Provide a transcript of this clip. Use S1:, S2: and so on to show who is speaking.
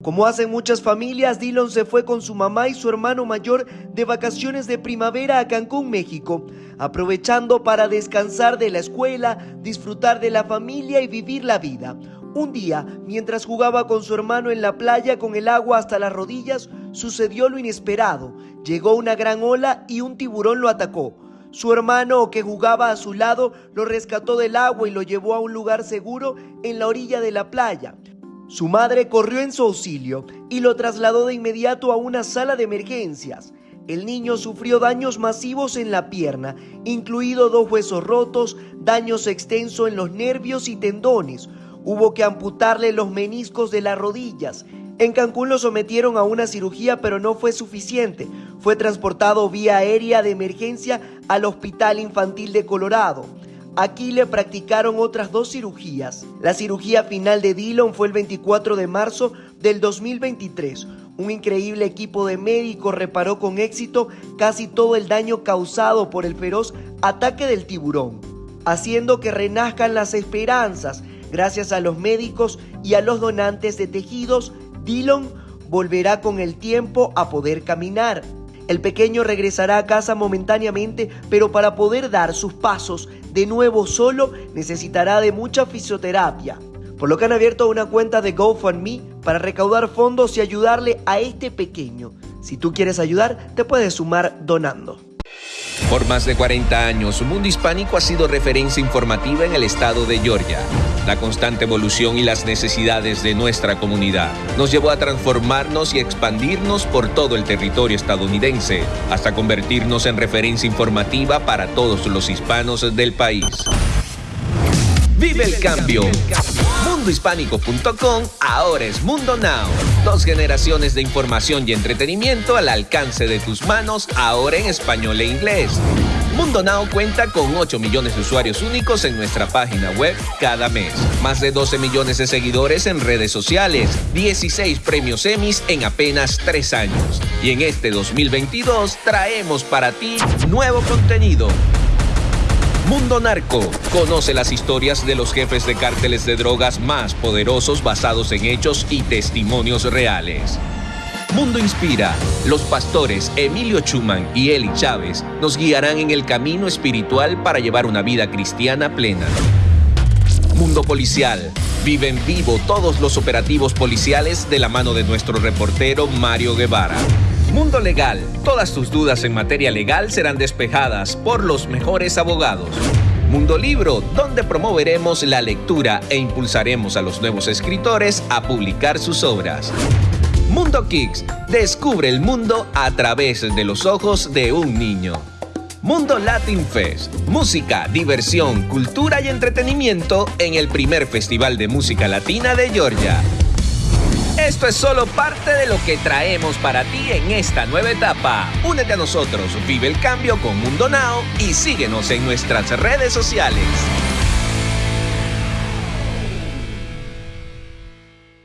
S1: Como hacen muchas familias, Dylan se fue con su mamá y su hermano mayor de vacaciones de primavera a Cancún, México, aprovechando para descansar de la escuela, disfrutar de la familia y vivir la vida. Un día, mientras jugaba con su hermano en la playa con el agua hasta las rodillas, sucedió lo inesperado. Llegó una gran ola y un tiburón lo atacó. Su hermano, que jugaba a su lado, lo rescató del agua y lo llevó a un lugar seguro en la orilla de la playa. Su madre corrió en su auxilio y lo trasladó de inmediato a una sala de emergencias. El niño sufrió daños masivos en la pierna, incluido dos huesos rotos, daños extensos en los nervios y tendones. Hubo que amputarle los meniscos de las rodillas. En Cancún lo sometieron a una cirugía, pero no fue suficiente. Fue transportado vía aérea de emergencia al Hospital Infantil de Colorado. Aquí le practicaron otras dos cirugías. La cirugía final de Dillon fue el 24 de marzo del 2023. Un increíble equipo de médicos reparó con éxito casi todo el daño causado por el feroz ataque del tiburón, haciendo que renazcan las esperanzas. Gracias a los médicos y a los donantes de tejidos, Dillon volverá con el tiempo a poder caminar. El pequeño regresará a casa momentáneamente, pero para poder dar sus pasos de nuevo solo necesitará de mucha fisioterapia. Por lo que han abierto una cuenta de GoFundMe para recaudar fondos y ayudarle a este pequeño. Si tú quieres ayudar, te puedes sumar donando.
S2: Por más de 40 años, Mundo Hispánico ha sido referencia informativa en el estado de Georgia. La constante evolución y las necesidades de nuestra comunidad nos llevó a transformarnos y expandirnos por todo el territorio estadounidense, hasta convertirnos en referencia informativa para todos los hispanos del país. Vive el cambio. Mundohispánico.com ahora es Mundo Now. Dos generaciones de información y entretenimiento al alcance de tus manos, ahora en español e inglés. Mundo Now cuenta con 8 millones de usuarios únicos en nuestra página web cada mes. Más de 12 millones de seguidores en redes sociales. 16 premios Emmys en apenas 3 años. Y en este 2022 traemos para ti nuevo contenido Mundo Narco. Conoce las historias de los jefes de cárteles de drogas más poderosos basados en hechos y testimonios reales. Mundo Inspira. Los pastores Emilio Chuman y Eli Chávez nos guiarán en el camino espiritual para llevar una vida cristiana plena. Mundo Policial. Vive en vivo todos los operativos policiales de la mano de nuestro reportero Mario Guevara. Mundo Legal. Todas tus dudas en materia legal serán despejadas por los mejores abogados. Mundo Libro, donde promoveremos la lectura e impulsaremos a los nuevos escritores a publicar sus obras. Mundo Kicks, descubre el mundo a través de los ojos de un niño. Mundo Latin Fest, música, diversión, cultura y entretenimiento en el primer festival de música latina de Georgia. Esto es solo parte de lo que traemos para ti en esta nueva etapa. Únete a nosotros, vive el cambio con Mundo Now y síguenos en nuestras redes sociales.